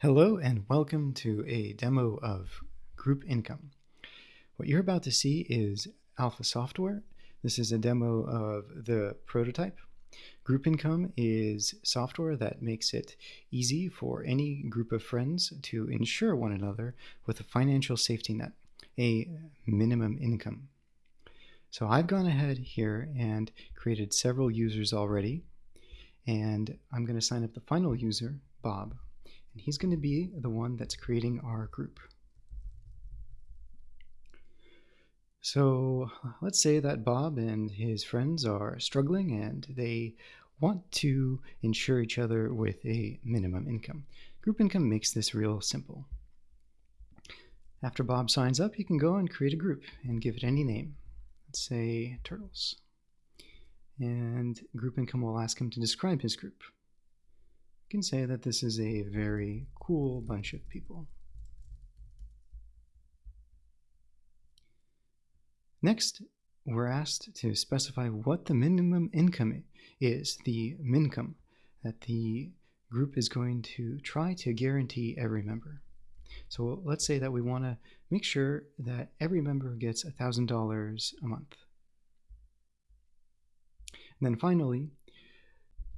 Hello and welcome to a demo of Group Income. What you're about to see is Alpha Software. This is a demo of the prototype. Group Income is software that makes it easy for any group of friends to insure one another with a financial safety net, a minimum income. So I've gone ahead here and created several users already, and I'm going to sign up the final user, Bob and he's going to be the one that's creating our group. So let's say that Bob and his friends are struggling and they want to insure each other with a minimum income. Group income makes this real simple. After Bob signs up, he can go and create a group and give it any name. Let's say Turtles. And group income will ask him to describe his group can say that this is a very cool bunch of people. Next, we're asked to specify what the minimum income is, the mincome, that the group is going to try to guarantee every member. So let's say that we want to make sure that every member gets $1,000 a month. And then finally,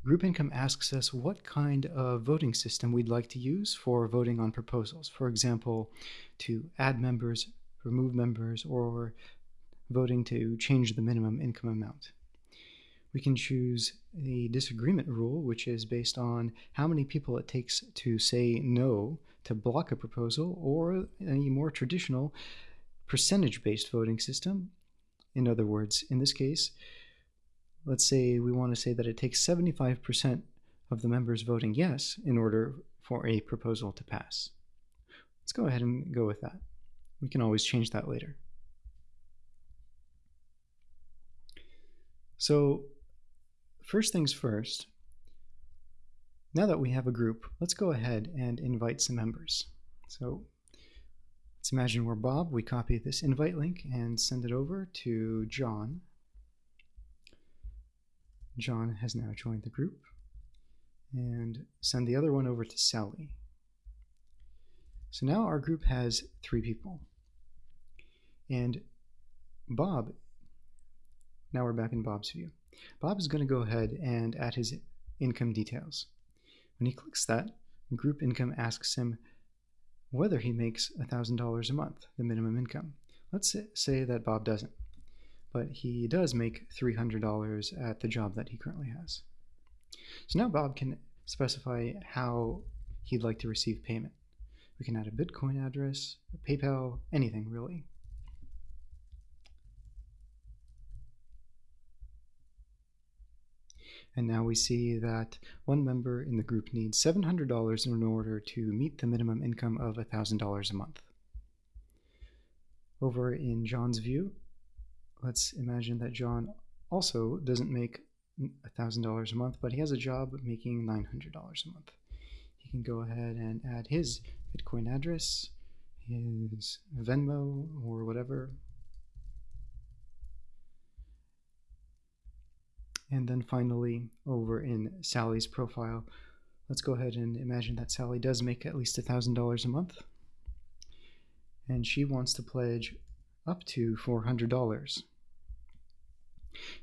Group Income asks us what kind of voting system we'd like to use for voting on proposals. For example, to add members, remove members, or voting to change the minimum income amount. We can choose a disagreement rule, which is based on how many people it takes to say no to block a proposal, or a more traditional percentage-based voting system. In other words, in this case, let's say we want to say that it takes 75% of the members voting yes in order for a proposal to pass. Let's go ahead and go with that. We can always change that later. So first things first, now that we have a group, let's go ahead and invite some members. So let's imagine we're Bob. We copy this invite link and send it over to John John has now joined the group. And send the other one over to Sally. So now our group has three people. And Bob, now we're back in Bob's view. Bob is going to go ahead and add his income details. When he clicks that, group income asks him whether he makes $1,000 a month, the minimum income. Let's say that Bob doesn't but he does make $300 at the job that he currently has. So now Bob can specify how he'd like to receive payment. We can add a Bitcoin address, a PayPal, anything really. And now we see that one member in the group needs $700 in order to meet the minimum income of $1,000 a month. Over in John's view, let's imagine that John also doesn't make $1,000 a month, but he has a job making $900 a month. He can go ahead and add his Bitcoin address, his Venmo, or whatever. And then finally, over in Sally's profile, let's go ahead and imagine that Sally does make at least $1,000 a month. And she wants to pledge up to $400.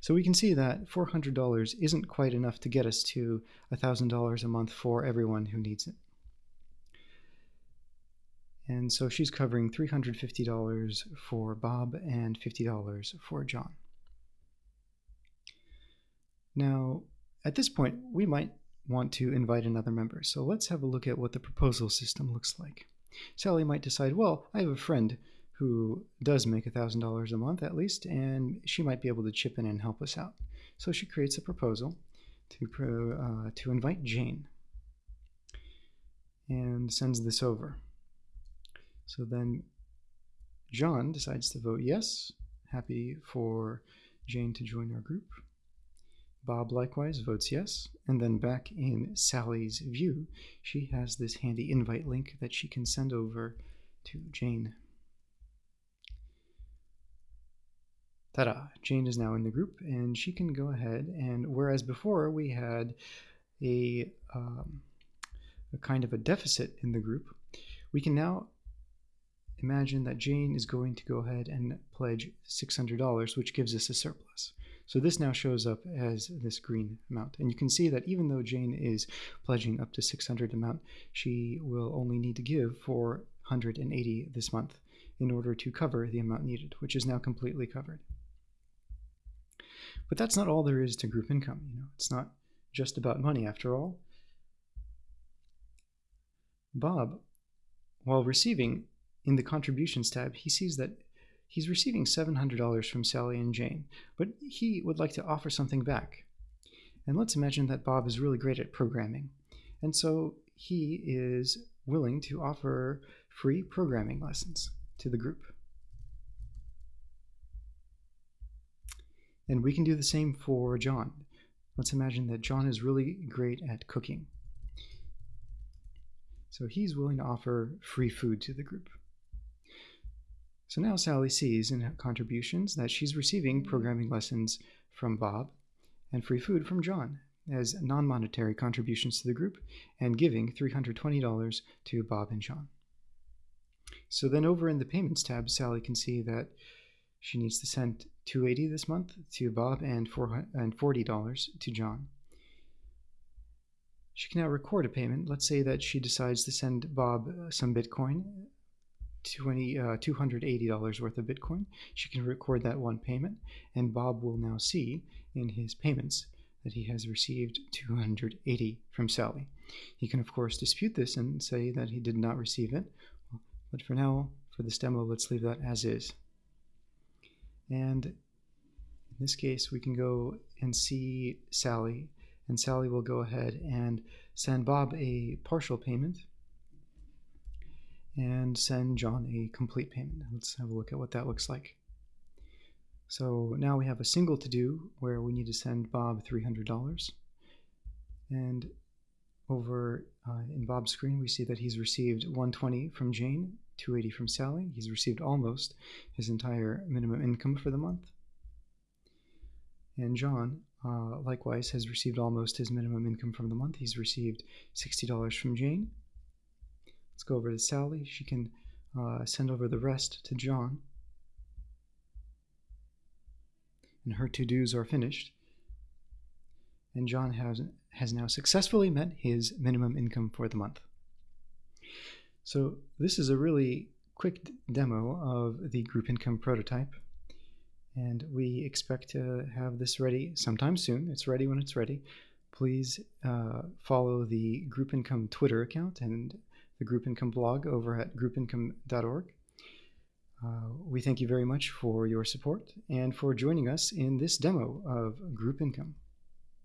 So we can see that $400 isn't quite enough to get us to $1,000 a month for everyone who needs it. And so she's covering $350 for Bob and $50 for John. Now, at this point, we might want to invite another member. So let's have a look at what the proposal system looks like. Sally might decide, well, I have a friend who does make $1,000 a month at least, and she might be able to chip in and help us out. So she creates a proposal to, uh, to invite Jane and sends this over. So then John decides to vote yes, happy for Jane to join our group. Bob likewise votes yes, and then back in Sally's view, she has this handy invite link that she can send over to Jane. Ta-da! Jane is now in the group and she can go ahead and whereas before we had a um, a kind of a deficit in the group, we can now imagine that Jane is going to go ahead and pledge $600, which gives us a surplus. So this now shows up as this green amount. And you can see that even though Jane is pledging up to 600 amount, she will only need to give 480 this month in order to cover the amount needed, which is now completely covered. But that's not all there is to group income. You know, it's not just about money after all. Bob, while receiving in the contributions tab, he sees that he's receiving $700 from Sally and Jane, but he would like to offer something back. And let's imagine that Bob is really great at programming. And so he is willing to offer free programming lessons to the group. And we can do the same for John. Let's imagine that John is really great at cooking. So he's willing to offer free food to the group. So now Sally sees in her contributions that she's receiving programming lessons from Bob and free food from John as non-monetary contributions to the group and giving $320 to Bob and John. So then over in the payments tab, Sally can see that she needs to send 280 this month to Bob and $40 to John. She can now record a payment. Let's say that she decides to send Bob uh, some Bitcoin, 20, uh, $280 worth of Bitcoin. She can record that one payment, and Bob will now see in his payments that he has received 280 from Sally. He can, of course, dispute this and say that he did not receive it, but for now, for this demo, let's leave that as is. And in this case, we can go and see Sally, and Sally will go ahead and send Bob a partial payment and send John a complete payment. Let's have a look at what that looks like. So now we have a single to do where we need to send Bob $300. And over uh, in Bob's screen, we see that he's received 120 from Jane 280 from Sally. He's received almost his entire minimum income for the month. And John, uh, likewise, has received almost his minimum income from the month. He's received $60 from Jane. Let's go over to Sally. She can uh, send over the rest to John. And her to-dos are finished. And John has, has now successfully met his minimum income for the month. So this is a really quick demo of the group income prototype. And we expect to have this ready sometime soon. It's ready when it's ready. Please uh, follow the Group Income Twitter account and the Group Income blog over at groupincome.org. Uh, we thank you very much for your support and for joining us in this demo of Group Income.